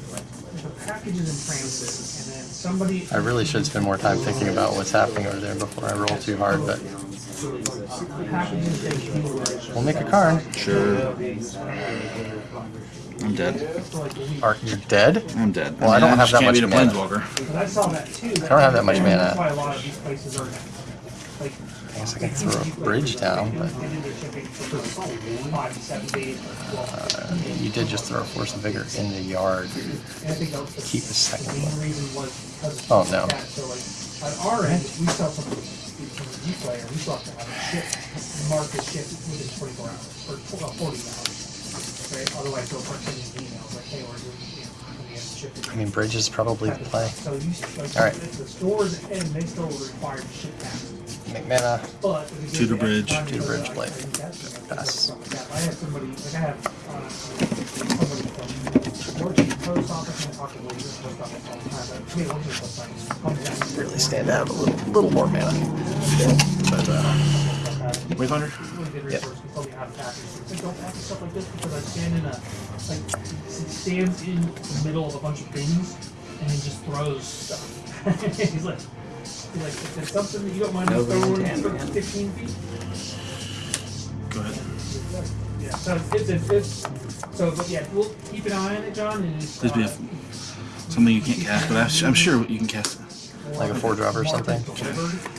Speaker 5: if a package is in transit and then somebody
Speaker 2: I really should spend more time thinking about what's happening over there before I roll too hard, but
Speaker 5: the package is being
Speaker 2: we'll make a card.
Speaker 1: Sure. I'm dead.
Speaker 5: for
Speaker 2: you're you dead?
Speaker 1: I'm dead.
Speaker 2: Well, I don't have that much
Speaker 1: beat
Speaker 2: mana.
Speaker 1: planeswalker.
Speaker 5: I saw that too.
Speaker 2: I don't have that much mana.
Speaker 5: That's why a lot of these places are.
Speaker 2: I guess I can throw a bridge down, but
Speaker 5: They do their shipping for five to seven days. or twelve.
Speaker 2: uh, you did just throw a Force of Vigor in the yard.
Speaker 5: And I think that was the,
Speaker 2: Keep the second one.
Speaker 5: reason was because of
Speaker 2: Oh, no.
Speaker 5: like that. So like on our end, we sell something from the G player, we still have to have it shipped, marked as shipped within twenty-four hours or uh, forty hours right? Otherwise, they'll start sending emails like, hey, we're doing.
Speaker 2: I mean, Bridges probably the play.
Speaker 5: So you, like,
Speaker 2: All right.
Speaker 5: If the stores end, they still require to ship uh, back.
Speaker 1: To the bridge.
Speaker 2: To the bridge
Speaker 5: play.
Speaker 2: Pass.
Speaker 5: I have somebody, like I have uh, somebody from working post office and talking to post office all the time. I mean,
Speaker 2: Really stand out a little, little more mana. But, uh,
Speaker 5: good
Speaker 2: Yep.
Speaker 5: resource. Can tell me how to package. Like, don't package stuff like this because I stand in a like he stands in the middle of a bunch of bins and then just throws stuff. he's like, he's like, if there's something that you don't mind
Speaker 7: No
Speaker 5: throwing
Speaker 7: man,
Speaker 5: for
Speaker 7: man.
Speaker 5: 15 feet.
Speaker 1: Go ahead.
Speaker 5: Yeah, so it's, it's, it's so but yeah, we'll keep an eye on it, John. And it's,
Speaker 1: Please be a,
Speaker 5: uh,
Speaker 1: something you can't cast, but I'm, I'm sure you can cast it.
Speaker 2: Like a four drop or something?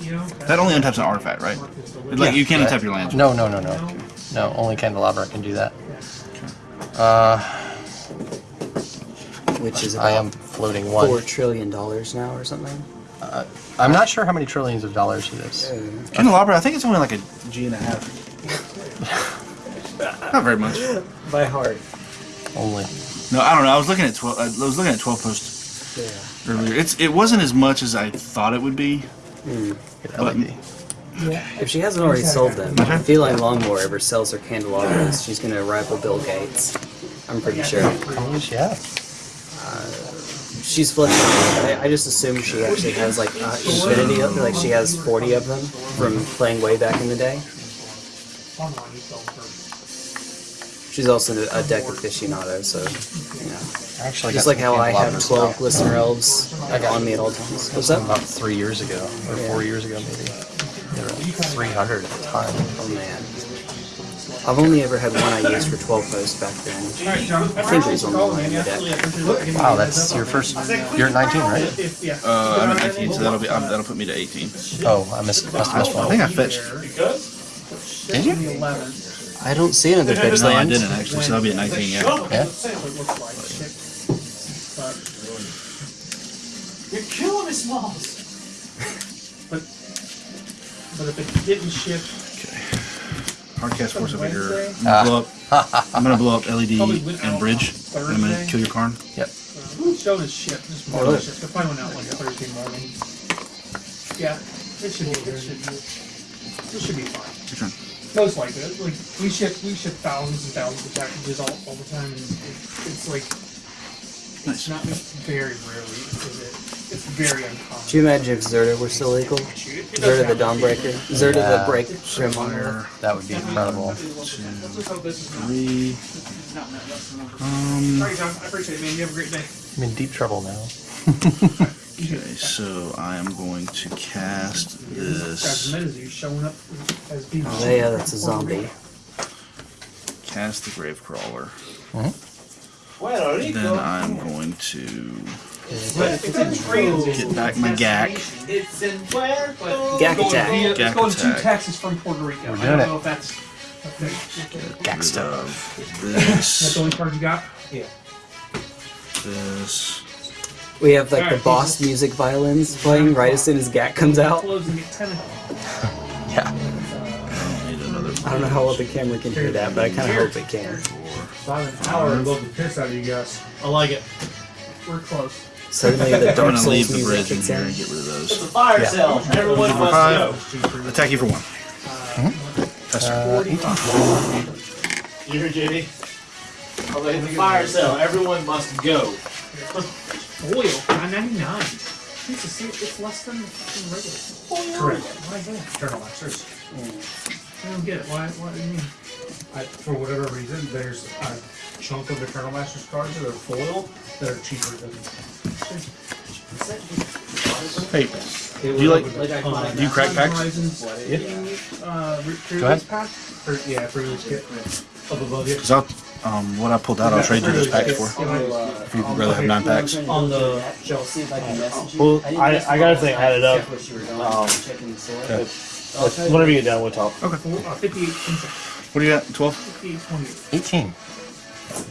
Speaker 5: You
Speaker 1: That only untaps an artifact, right? Like you can't
Speaker 2: Yeah.
Speaker 1: untap your lands.
Speaker 2: No, no, no, no. No, only Candelabra can do that. Uh,
Speaker 7: Which is
Speaker 2: I am floating one.
Speaker 7: Four trillion dollars now or something.
Speaker 2: I'm not sure how many trillions of dollars it is.
Speaker 1: Candelabra, I think it's only like a G and a half. Not very much.
Speaker 7: By heart.
Speaker 2: Only.
Speaker 1: No, I don't know. I was looking at twelve. I was looking at twelve posts
Speaker 7: Yeah.
Speaker 1: earlier. It's it wasn't as much as I thought it would be.
Speaker 2: Get LED.
Speaker 7: If she hasn't already sold them, if Feline Longmore ever sells her candelabras, she's gonna rival Bill Gates. I'm pretty sure.
Speaker 2: How many does?
Speaker 7: She's flipping. I, I just assume she actually has like uh, infinity, of, like she has 40 of them from playing way back in the day. She's also a deck aficionado, so you know.
Speaker 2: I actually
Speaker 7: Just like how I have 12
Speaker 2: now.
Speaker 7: glistener elves on me at all times. What's that?
Speaker 2: About three years ago, or
Speaker 7: Yeah.
Speaker 2: four years ago maybe. They were 300 at the time.
Speaker 7: Oh man. I've only ever had one I used for 12 posts back then.
Speaker 5: Alright,
Speaker 7: I think it was on the line in the deck.
Speaker 2: Wow, that's your first. You're at 19, right?
Speaker 5: If, yeah.
Speaker 1: Uh, I'm at 19, so that'll be um, that'll put me to 18.
Speaker 2: Oh, I missed. Must have missed
Speaker 1: I think I fetched.
Speaker 2: Did you?
Speaker 5: The 11.
Speaker 7: I don't see another bitch
Speaker 1: No, I
Speaker 7: land.
Speaker 1: didn't actually. So that'll be at 19. Yeah.
Speaker 2: Yeah.
Speaker 5: So it looks like shit. But,
Speaker 4: You're killing me, Smalls.
Speaker 5: but, but if it didn't ship
Speaker 1: Okay. Hardcast Force of Vigor.
Speaker 5: Wednesday?
Speaker 1: I'm gonna blow up. I'm gonna blow up LED and bridge.
Speaker 5: on
Speaker 1: And I'm gonna kill your Karn.
Speaker 2: Yep.
Speaker 5: Uh, showed his ship. Just
Speaker 7: Oh,
Speaker 5: more
Speaker 7: really?
Speaker 5: ship. It probably went out like Thursday morning. Yeah, it should be. It should be. It should be fine.
Speaker 1: Your turn.
Speaker 5: Most likely, like we ship we ship thousands and thousands of packages all, all the time, and it, it's like
Speaker 1: Nice.
Speaker 5: not very rarely is it. It's very uncommon.
Speaker 7: Do you imagine if Zirda were still legal?
Speaker 5: Shoot,
Speaker 7: Zirda the
Speaker 5: happen.
Speaker 7: Dawnbreaker? Zirda the Break Grimwire?
Speaker 1: Four,
Speaker 2: That would be incredible.
Speaker 5: Let's just hope this is not.
Speaker 1: three.
Speaker 5: not that- that's the number.
Speaker 1: Um.
Speaker 5: Sorry, John. I appreciate it, man. You have a great day.
Speaker 2: I'm in deep trouble now.
Speaker 1: Okay, so I am going to cast this.
Speaker 5: the minutes. Are you showing up as people?
Speaker 7: Oh, yeah, that's a zombie.
Speaker 1: Cast the Gravecrawler.
Speaker 4: Well, uh-huh.
Speaker 1: Then I'm going to
Speaker 5: It's in transit.
Speaker 1: get back my GAC.
Speaker 4: It's in where?
Speaker 7: Gak
Speaker 5: Going
Speaker 7: attack.
Speaker 5: via- It's going to
Speaker 1: attack.
Speaker 5: Texas from Puerto Rico.
Speaker 2: We're
Speaker 5: I don't
Speaker 2: it.
Speaker 5: know if that's. Okay.
Speaker 1: Get rid of
Speaker 5: That's the only card you got? Yeah.
Speaker 1: This.
Speaker 7: We have like the boss music violins playing right as soon as Gat comes out.
Speaker 5: Close and get ten of them.
Speaker 2: Yeah.
Speaker 1: I don't need another.
Speaker 7: I don't know how well the camera can hear that, but I kind of hope it can.
Speaker 1: Four.
Speaker 3: Hour and love the piss out of you guys.
Speaker 4: I like it.
Speaker 5: We're close.
Speaker 7: Suddenly the
Speaker 1: I'm
Speaker 7: Dark
Speaker 1: gonna
Speaker 7: Souls
Speaker 1: leave the
Speaker 7: music
Speaker 1: bridge in
Speaker 7: kicks
Speaker 1: here and get rid of
Speaker 4: It's a
Speaker 1: those.
Speaker 4: fire
Speaker 2: Yeah.
Speaker 4: sale. Everyone
Speaker 1: Number
Speaker 4: must go.
Speaker 1: Attack you for one. Tester.
Speaker 4: Uh, you hear Jimmy? I was like, It's a fire sale. Everyone must go.
Speaker 5: Oil, nine ninety nine. Jesus, see, it's less than the fucking regular.
Speaker 3: Correct.
Speaker 5: Why is that?
Speaker 3: Eternal Masters.
Speaker 5: I don't get it. Why? What do you mean?
Speaker 3: I, for whatever reason, there's a chunk of the Eternal Masters cards that are foil that are cheaper than.
Speaker 1: Hey, do you like? Do you crack packs?
Speaker 5: Horizons,
Speaker 2: Yeah.
Speaker 5: uh, re- pre-release
Speaker 2: Go ahead.
Speaker 5: pack?
Speaker 3: Or, yeah, for this kit. Up above you.
Speaker 1: Because I'll, um, what I pulled out, I'll trade you those packs for. If you'd rather have nine packs.
Speaker 4: On the.
Speaker 9: Joe, see if I can message you.
Speaker 4: Well,
Speaker 9: didn't
Speaker 4: I- I gotta
Speaker 9: you.
Speaker 4: think, I had it up.
Speaker 9: Check what you were doing,
Speaker 4: Um,
Speaker 9: checking the soil.
Speaker 1: Okay.
Speaker 9: I'll try to-
Speaker 4: Whenever you get done, we'll talk.
Speaker 5: Four, uh, 58.
Speaker 1: What do you got? Twelve.
Speaker 5: 58, 28.
Speaker 2: 18.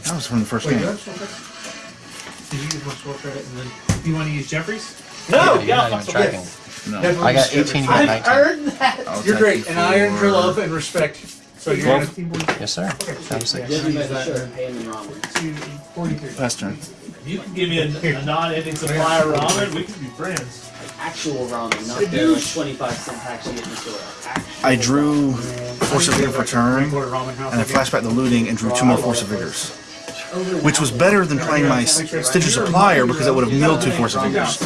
Speaker 1: That was from the first
Speaker 5: Wait,
Speaker 1: game.
Speaker 5: you have sword? Did you use my sword credit and then, do you want to use Jeffrey's?
Speaker 4: No,
Speaker 2: Yeah, you're
Speaker 4: yeah,
Speaker 2: not even
Speaker 4: fuck
Speaker 2: tracking.
Speaker 1: No.
Speaker 2: I got 18, you got
Speaker 4: I've
Speaker 2: 19.
Speaker 4: earned that.
Speaker 1: I'll
Speaker 3: You're great,
Speaker 1: you
Speaker 3: and I earn your love and respect.
Speaker 5: So you're
Speaker 1: Twelve.
Speaker 5: at 15, 40,
Speaker 2: Yes, sir. Times six.
Speaker 9: Just make sure and pay him in ramen.
Speaker 5: two, 43.
Speaker 1: Last turn.
Speaker 4: You can give me a, a non-ending supply of ramen. We can be friends.
Speaker 9: Actual ramen, not the like, 25 cent packs you get in the store.
Speaker 1: I drew Force of Vigor for turn,
Speaker 5: Quarter ramen house.
Speaker 1: and I flashed back the looting and drew two more Force of Vigors. Which was better than playing my Stitcher Supplier because I would have milled two Force of Vigors.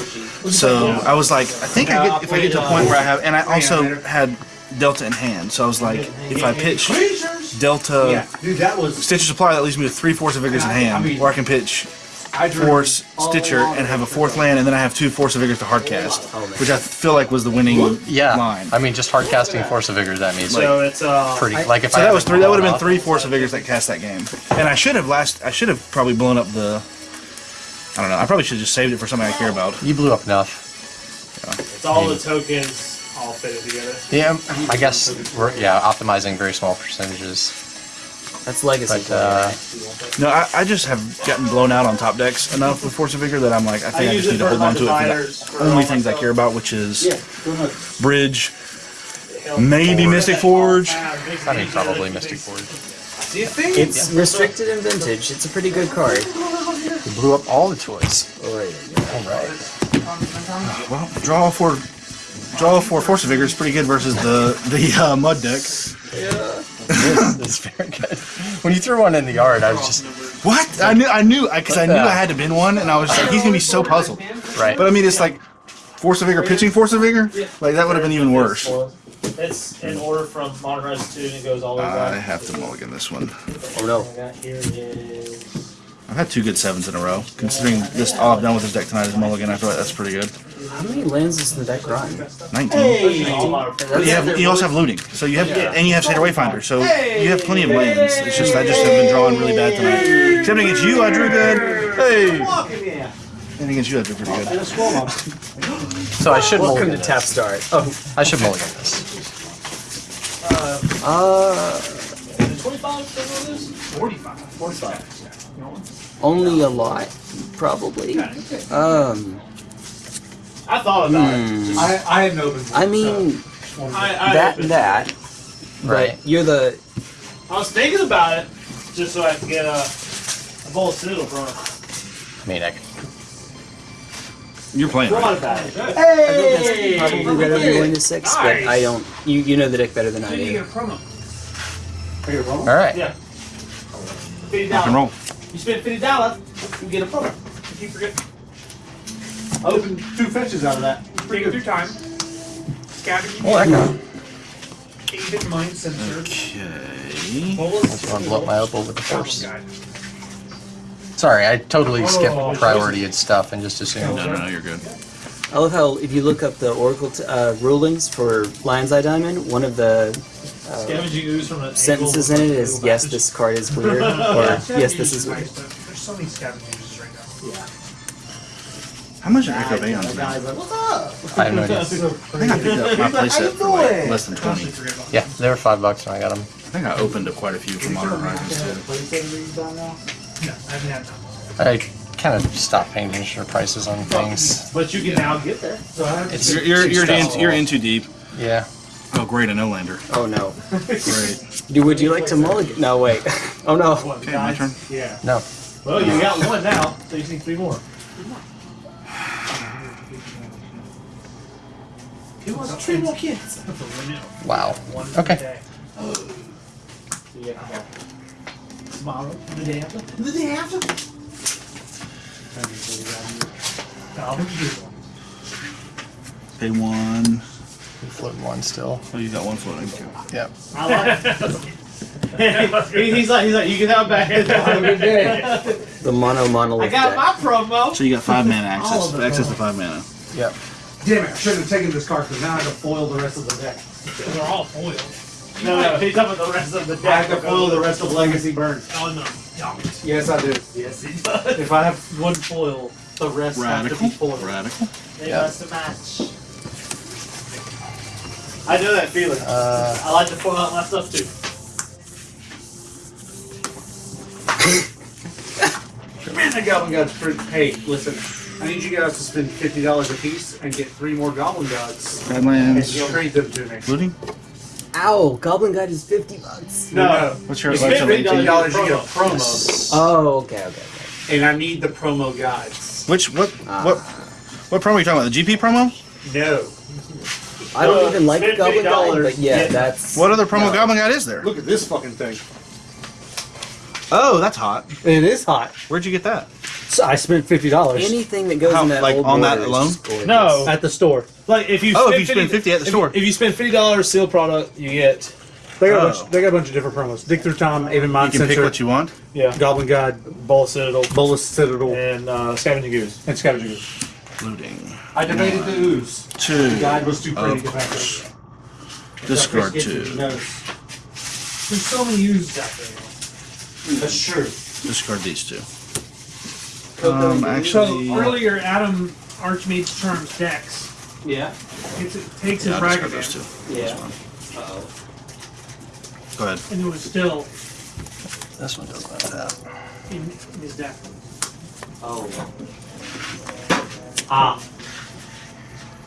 Speaker 1: So I was like, I think I get if I get to a point where I have, and I also had Delta in hand. So I was like, if I pitch Delta
Speaker 3: Yeah, dude, that was.
Speaker 1: Stitcher Supply, that leaves me with three Force of Vigors in hand, or I can pitch
Speaker 3: I
Speaker 1: Force
Speaker 3: all
Speaker 1: Stitcher and have a fourth land, and then I have two Force of Vigors to hardcast,
Speaker 7: Oh,
Speaker 1: which I feel like was the winning
Speaker 2: Yeah,
Speaker 1: line.
Speaker 2: I mean, just hard casting Force of Vigor. That means
Speaker 4: So it's uh.
Speaker 2: pretty. Like if
Speaker 1: So
Speaker 2: I
Speaker 1: that was three. That would have been three Force of Vigors that cast that game, and I should have last. I should have probably blown up the. I don't know. I probably should have just saved it for something I care about.
Speaker 2: You blew up enough.
Speaker 4: It's all the tokens all fitted together.
Speaker 2: Yeah, I guess we're yeah optimizing very small percentages.
Speaker 7: That's legacy.
Speaker 2: But uh.
Speaker 1: No, I, I just have gotten blown out on top decks enough with Force of Vigor that I'm like, I think I,
Speaker 4: use
Speaker 1: just need to hold on to it for the only things I care about, which is
Speaker 3: Yeah, go ahead.
Speaker 1: Bridge, maybe Mystic Forge.
Speaker 2: I mean, probably Mystic Forge.
Speaker 7: It's restricted in vintage. It's a pretty good card.
Speaker 2: You blew up all the toys.
Speaker 7: Oh, wait.
Speaker 2: All right.
Speaker 1: Well, draw for draw for Force of Vigor is pretty good versus the the uh, mud deck.
Speaker 2: It's very good. When you threw one in the yard, I was just
Speaker 1: What? I knew I knew because I,
Speaker 2: What
Speaker 1: knew I had to bin one, and I was like, he's gonna be so puzzled.
Speaker 2: right.
Speaker 1: But I mean, it's like Force of Vigor pitching Force of Vigor. Like that would have been even worse.
Speaker 4: It's in order from Modern Rise 2 and it goes all the way
Speaker 1: I
Speaker 4: back.
Speaker 1: have to mulligan this one.
Speaker 7: Oh no.
Speaker 1: I've had two good sevens in a row. Considering this all I've done with this deck tonight is mulligan, I feel like that's pretty good.
Speaker 7: How many lands does the deck run?
Speaker 1: 19.
Speaker 4: All our
Speaker 1: But you have you also have looting, so you have and you have Satyr Wayfinder, so you have plenty of lands. It's just I just have been drawing really bad tonight. Except against you, I drew good. Hey, and against you, I drew pretty good.
Speaker 3: And a squall mob.
Speaker 2: So I should
Speaker 7: Welcome
Speaker 2: mulligan
Speaker 7: to Tap. Start. Oh,
Speaker 2: I should mulligan this.
Speaker 7: uh,
Speaker 4: 25 for this?
Speaker 3: 45.
Speaker 4: 45.
Speaker 7: Only a lot, probably. Um,
Speaker 4: I thought about it.
Speaker 7: hmm.
Speaker 3: I, I had no open.
Speaker 7: I mean,
Speaker 4: I, I,
Speaker 7: that and that.
Speaker 2: Right.
Speaker 7: But you're the.
Speaker 4: I was thinking about it just so I could get a, a bowl of sizzle from it.
Speaker 2: I mean, I could,
Speaker 1: You're playing
Speaker 4: What
Speaker 1: right.
Speaker 4: about it?
Speaker 7: I think that's probably better than going to six, but I don't. You you know the deck better than I
Speaker 3: You
Speaker 7: do.
Speaker 3: get a promo. I get a promo?
Speaker 2: all right.
Speaker 4: Yeah. Fifty
Speaker 1: Rock and
Speaker 4: dollars.
Speaker 1: roll.
Speaker 4: You spend fifty dollars, you get a promo. You forget.
Speaker 3: I opened two fetches out of that.
Speaker 5: Take your time. Scavenge.
Speaker 2: Well, that guy.
Speaker 5: Aven Mindcensor.
Speaker 1: Okay.
Speaker 2: That's one blow up my opal with the oh, force. Sorry, I totally skipped oh, priority and stuff and just assumed.
Speaker 1: No, no, no, you're good.
Speaker 7: I love how if you look up the Oracle t- uh, rulings for Lion's Eye Diamond, one of the uh,
Speaker 4: Scavenging ooze from an
Speaker 7: sentences in it is yes, this card is weird, or yes, this is weird.
Speaker 5: There's so many scavenge uses right now. Yeah.
Speaker 1: How much did Echo Bay on
Speaker 3: The guy's like, what's up?
Speaker 2: I have no idea.
Speaker 1: I think I picked up my playset for like less than 20.
Speaker 2: Yeah, they were five bucks when I got them.
Speaker 1: I think I opened up quite a few from Modern Horizons too.
Speaker 5: No, I haven't had that.
Speaker 2: I kind of stop paying attention to prices on things.
Speaker 4: But you can now get there. So I
Speaker 2: It's
Speaker 1: You're, you're,
Speaker 2: too
Speaker 1: you're, in,
Speaker 2: stressful.
Speaker 1: you're in too deep.
Speaker 2: Yeah.
Speaker 1: Oh, great, a no lander.
Speaker 7: Oh no.
Speaker 1: Great.
Speaker 7: Do would you like to mulligan? No, wait. Oh no.
Speaker 1: Okay, my turn.
Speaker 4: Yeah.
Speaker 2: No.
Speaker 4: Well, you got one now, so you just need three more.
Speaker 3: He wants three more kids.
Speaker 2: Wow. Okay.
Speaker 4: Tomorrow, the day after.
Speaker 3: The day after?
Speaker 5: I'll do one.
Speaker 1: Pay one.
Speaker 2: Floating one still.
Speaker 1: Oh, you got one floating. Too.
Speaker 2: Yep.
Speaker 4: I like. He- he's like, he's like, you can have it back. Have a good day.
Speaker 7: The mono
Speaker 4: mono.
Speaker 7: I
Speaker 4: got
Speaker 7: deck.
Speaker 4: my promo.
Speaker 1: So you got five mana access. Access to five mana.
Speaker 2: Yep.
Speaker 3: Damn it, I should have taken this card because now I have to foil the rest of the deck.
Speaker 5: They're all foiled.
Speaker 4: No, no, he's up with the rest of the
Speaker 3: I
Speaker 4: deck.
Speaker 3: have to foil the rest of Legacy Burns.
Speaker 5: Oh no, don't.
Speaker 3: Yes, I do.
Speaker 4: Yes, he does.
Speaker 3: If I have one foil, the rest have to
Speaker 1: Radical.
Speaker 3: be foiled.
Speaker 1: Radical.
Speaker 4: They
Speaker 2: Yeah.
Speaker 4: must match. I know that feeling.
Speaker 2: Uh,
Speaker 4: I like to foil out my stuff too.
Speaker 3: Man, the Goblin Guides pretty. Hey, listen. I need you guys to spend fifty dollars a piece and get three more Goblin Guides, and
Speaker 1: Badlands.
Speaker 3: you'll trade them to me.
Speaker 1: Looting.
Speaker 7: Ow! Goblin Guide is fifty bucks.
Speaker 3: No,
Speaker 1: What's your
Speaker 4: It's
Speaker 1: what's your
Speaker 4: fifty
Speaker 1: link?
Speaker 4: dollars.
Speaker 3: fifty dollars you get a promo,
Speaker 7: Oh, okay, okay, okay.
Speaker 3: and I need the promo guides.
Speaker 1: Which what
Speaker 7: Ah.
Speaker 1: what what promo are you talking about? The GP promo?
Speaker 3: No.
Speaker 7: I don't
Speaker 4: Uh,
Speaker 7: even like Goblin Guide, but yeah,
Speaker 4: get-
Speaker 7: that's
Speaker 1: What other promo
Speaker 7: No.
Speaker 1: Goblin Guide is there?
Speaker 3: Look at this fucking thing.
Speaker 1: Oh, that's hot.
Speaker 7: It is hot.
Speaker 1: Where'd you get that?
Speaker 3: So I spent fifty dollars
Speaker 8: Anything that goes
Speaker 1: How-
Speaker 8: in that
Speaker 1: like,
Speaker 8: old
Speaker 1: on that alone?
Speaker 4: No.
Speaker 3: at the store.
Speaker 4: Like if you
Speaker 1: Oh,
Speaker 4: spend
Speaker 1: if you spend 50 at the
Speaker 4: if-
Speaker 1: store.
Speaker 4: If you spend fifty dollars seal product, you get
Speaker 3: They got, a
Speaker 1: Oh.
Speaker 3: bunch, they got a bunch of different promos. Dig through time, even
Speaker 1: You
Speaker 3: Mind
Speaker 1: can pick
Speaker 3: Sensor,
Speaker 1: what you want.
Speaker 4: yeah
Speaker 3: Goblin Guide,
Speaker 4: Bowl Citadel
Speaker 3: Bolas Citadel,
Speaker 4: and uh, Scavenging Ooze.
Speaker 3: and Scavenger.
Speaker 1: Looting.
Speaker 10: I debated the ooze.
Speaker 1: Two.
Speaker 10: The guide was too pretty
Speaker 1: Of
Speaker 10: to back
Speaker 1: course.
Speaker 10: up.
Speaker 1: Discard
Speaker 10: Chris
Speaker 1: two.
Speaker 5: There's so many uses out there.
Speaker 10: That's true.
Speaker 1: Discard these two.
Speaker 7: Coco
Speaker 1: Um,
Speaker 7: and
Speaker 5: So earlier, Adam Archmage Charms Dex.
Speaker 7: Yeah.
Speaker 5: It's, it takes his
Speaker 1: yeah, I'll discard those
Speaker 5: Ragavan,
Speaker 1: two.
Speaker 7: Yeah. Uh-oh.
Speaker 1: Go ahead.
Speaker 5: and it was still
Speaker 2: This one doesn't have that.
Speaker 5: in, in his deck.
Speaker 7: Oh.
Speaker 3: Ah.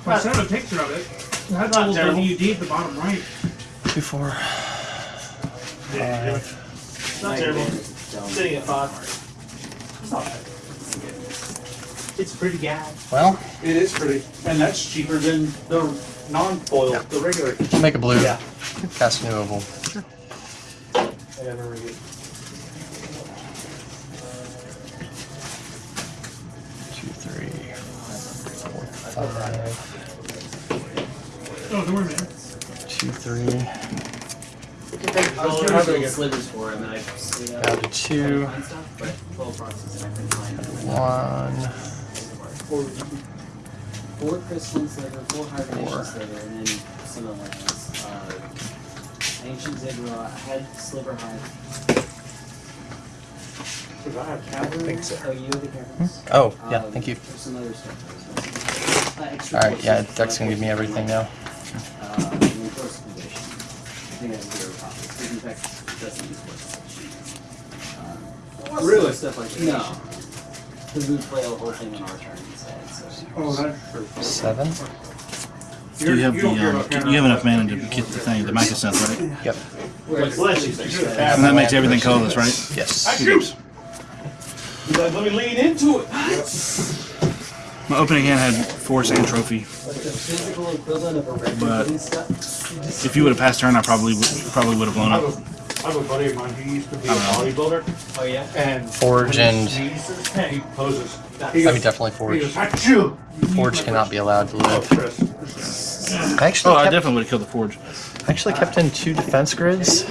Speaker 5: I sent a picture of it. It had
Speaker 10: Not
Speaker 5: little
Speaker 10: terrible.
Speaker 5: WD at the bottom right.
Speaker 2: Two, four.
Speaker 4: Yeah, not terrible. Sitting at five.
Speaker 5: It's a pretty guy.
Speaker 2: Well,
Speaker 10: It is pretty. And that's cheaper than the non-foil, the regular.
Speaker 2: make a blue.
Speaker 10: Yeah.
Speaker 2: Cast a new oval.
Speaker 4: I never read.
Speaker 2: Two, three, four, five.
Speaker 5: Oh, don't worry, man.
Speaker 2: Two, three.
Speaker 7: I was trying to build slivers for him, and I just, you know,
Speaker 2: Down to two.
Speaker 7: find stuff, but twelve process, and I couldn't find it.
Speaker 2: One.
Speaker 7: Four, four crystalline sliver, four hibernation
Speaker 2: Four.
Speaker 7: sliver, and then some of the uh, ancient ziggurat. I had sliver hive.
Speaker 10: Because I have cavalry.
Speaker 2: think so.
Speaker 7: Oh, you have the caverns.
Speaker 2: Oh, yeah,
Speaker 7: Um,
Speaker 2: thank you.
Speaker 7: There's some other stuff. Uh,
Speaker 2: Alright, yeah,
Speaker 7: forces,
Speaker 2: Deck's gonna give me everything now.
Speaker 7: Uh, and then force condition. I think I have zero copies. Because in fact, it doesn't use forces. Um,
Speaker 10: Really?
Speaker 7: Stuff like that. No. Because we play the whole thing on our turn instead. So.
Speaker 10: Oh, that's true.
Speaker 2: Seven.
Speaker 1: Do you have the um,
Speaker 10: about
Speaker 1: you have enough mana to get the thing, the Mycosynth, right?
Speaker 2: Yep.
Speaker 7: Whereas
Speaker 10: Bless you.
Speaker 1: And that makes everything colorless, right?
Speaker 2: Yes.
Speaker 10: He's like, let me lean into it.
Speaker 1: My opening hand had force and trophy.
Speaker 7: like the physical equivalent of a red
Speaker 1: But-
Speaker 7: stuff.
Speaker 1: If you would have passed turn, I probably would, probably would have blown up.
Speaker 10: A, I have a buddy of mine who used to be a
Speaker 1: oh,
Speaker 10: bodybuilder,
Speaker 7: Oh yeah.
Speaker 10: and
Speaker 2: Forge
Speaker 10: when
Speaker 2: and-
Speaker 10: sneezes, he poses. He
Speaker 2: I mean, definitely Forge.
Speaker 10: goes,
Speaker 2: Forge cannot be allowed to
Speaker 10: Oh,
Speaker 2: live.
Speaker 10: Chris.
Speaker 2: I actually
Speaker 1: Oh, I definitely would have killed the forge.
Speaker 2: I actually kept in two defense grids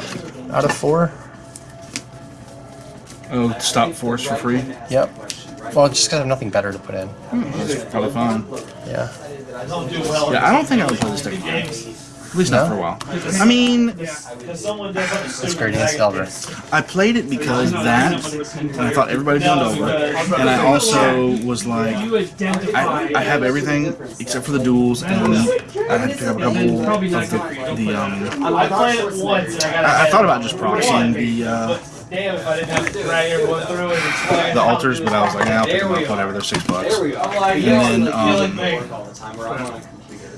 Speaker 2: out of four.
Speaker 1: Oh, stop force for free.
Speaker 2: Yep. Well, just because I have nothing better to put in.
Speaker 1: That's probably fine.
Speaker 2: Yeah.
Speaker 4: Don't do well.
Speaker 1: Yeah, I don't think I would play this deck again. At least not for a while. I mean,
Speaker 4: it's someone does something
Speaker 2: great against Delver.
Speaker 1: I played it because that, and I thought everybody was doing over. And I also was like, I, I have everything except for the duels, and I had to pick up a couple of the, the um.
Speaker 4: I played it once I got.
Speaker 1: I, I thought about just proxying the uh,
Speaker 4: Damn, if I didn't have to drag everyone through and explain.
Speaker 1: the altars, but I was like, nah, I'll pick them up, whatever. They're six bucks.
Speaker 7: There we go. I'm like,
Speaker 1: And
Speaker 7: you
Speaker 1: then,
Speaker 7: like,
Speaker 1: um,
Speaker 7: work all the time. Where I'm on a computer.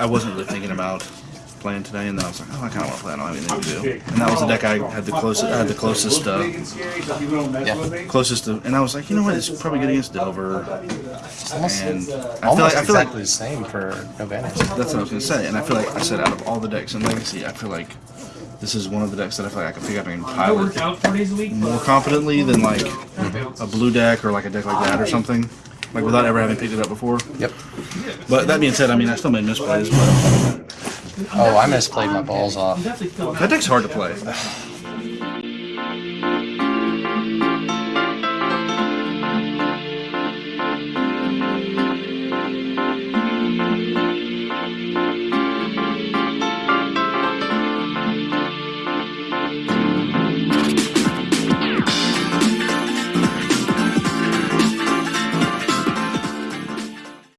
Speaker 1: I wasn't really thinking about playing today, and then I was like, oh, I kind of want to play. I don't have anything to do. And that was the deck I had the closest. I had the closest. Uh,
Speaker 10: Big and scary, so people don't mess
Speaker 2: Yeah.
Speaker 1: closest to, and I was like, you know what? It's probably good against Delver, and I feel
Speaker 2: Almost
Speaker 1: like I feel like
Speaker 2: exactly the same for Novena.
Speaker 1: that's what I was gonna say, and I feel like I said out of all the decks in Legacy, I feel like this is one of the decks that I feel like I can pick up and pilot
Speaker 5: out four days a week.
Speaker 1: more confidently than like a blue deck or like a deck like that or something, like without ever having picked it up before.
Speaker 2: Yep.
Speaker 1: But that being said, I mean, I still made misplays, but
Speaker 2: Oh, I misplayed my balls off.
Speaker 5: You definitely feel
Speaker 1: that deck's hard to play.